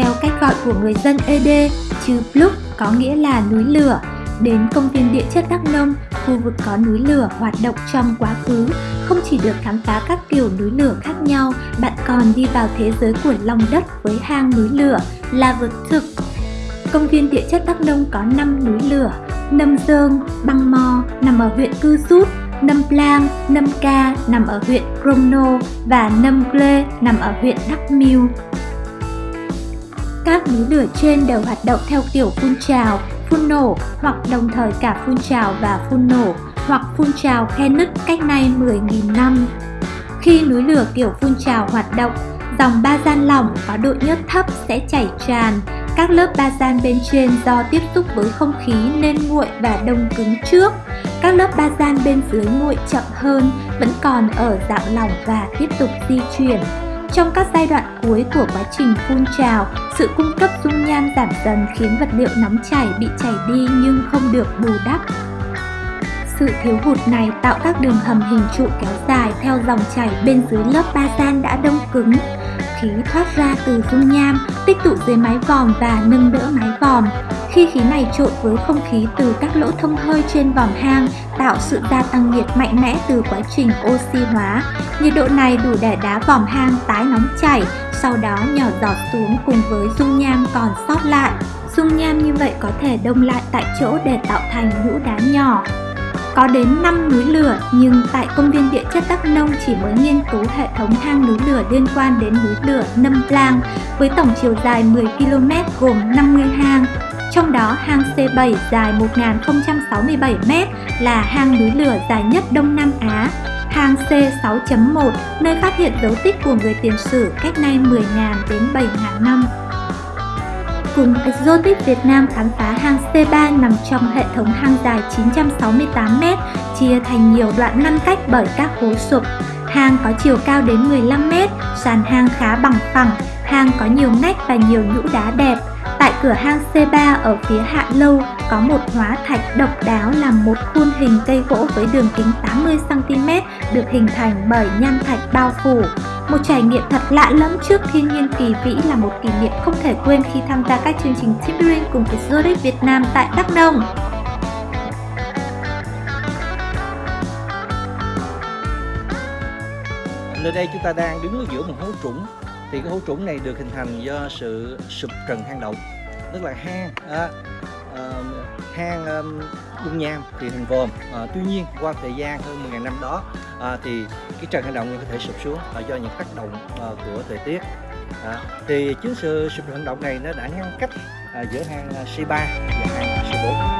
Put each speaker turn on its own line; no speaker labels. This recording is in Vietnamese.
theo cách gọi của người dân ED, chữ Pluk có nghĩa là núi lửa. Đến công viên địa chất Đắk Nông, khu vực có núi lửa hoạt động trong quá khứ, không chỉ được khám phá các kiểu núi lửa khác nhau, bạn còn đi vào thế giới của lòng đất với hang núi lửa, là vực thực. Công viên địa chất Đắk Nông có 5 núi lửa, Nâm Dương, Băng Mò nằm ở huyện Cư Rút, Nâm Plang, Nâm Ca nằm ở huyện Crono và Nâm Gle nằm ở huyện Đắk Miêu. Các núi lửa trên đều hoạt động theo kiểu phun trào, phun nổ hoặc đồng thời cả phun trào và phun nổ hoặc phun trào khe nứt cách nay 10.000 năm. Khi núi lửa kiểu phun trào hoạt động, dòng ba gian lỏng có độ nhớt thấp sẽ chảy tràn. Các lớp ba gian bên trên do tiếp xúc với không khí nên nguội và đông cứng trước. Các lớp ba gian bên dưới nguội chậm hơn, vẫn còn ở dạng lỏng và tiếp tục di chuyển. Trong các giai đoạn cuối của quá trình phun trào, sự cung cấp dung nham giảm dần khiến vật liệu nóng chảy bị chảy đi nhưng không được bù đắp. Sự thiếu hụt này tạo các đường hầm hình trụ kéo dài theo dòng chảy bên dưới lớp ba gian đã đông cứng. Khí thoát ra từ dung nham, tích tụ dưới mái vòm và nâng đỡ mái vòm. Khi khí này trộn với không khí từ các lỗ thông hơi trên vòm hang, tạo sự gia tăng nhiệt mạnh mẽ từ quá trình oxy hóa. Nhiệt độ này đủ để đá vòm hang tái nóng chảy, sau đó nhỏ giọt xuống cùng với dung nham còn sót lại. Dung nham như vậy có thể đông lại tại chỗ để tạo thành nhũ đá nhỏ. Có đến 5 núi lửa nhưng tại công viên địa chất Đắk Nông chỉ mới nghiên cứu hệ thống hang núi lửa liên quan đến núi lửa Nâm Plang với tổng chiều dài 10 km gồm 50 hang. Trong đó hang C7 dài 1067m là hang núi lửa dài nhất Đông Nam Á. Hang C6.1 nơi phát hiện dấu tích của người tiền sử cách nay 10.000 đến 7.000 năm. Cùng Exotic Việt Nam khám phá hang C3 nằm trong hệ thống hang dài 968m, chia thành nhiều đoạn ngăn cách bởi các hố sụp. Hang có chiều cao đến 15m, sàn hang khá bằng phẳng, hang có nhiều ngách và nhiều nhũ đá đẹp. Tại cửa hang C3 ở phía hạ lâu có một hóa thạch độc đáo làm một khuôn hình cây gỗ với đường kính 80cm được hình thành bởi nham thạch bao phủ. Một trải nghiệm thật lạ lẫm trước thiên nhiên kỳ vĩ là một kỷ niệm không thể quên khi tham gia các chương trình Tip cùng cùng Zurich Việt Nam tại Đắk Nông.
Nơi đây chúng ta đang đứng ở giữa một hố trũng thì cái hố trũng này được hình thành do sự sụp trần hang động tức là hang à, à, hang à, dung nham thì hình vòm. À, tuy nhiên qua thời gian hơn 10.000 năm đó à, thì cái trần hang động có thể sụp xuống à, do những tác động à, của thời tiết. À, thì chính sự sụp hang động này nó đã ngăn cách à, giữa hang C3 và hang C4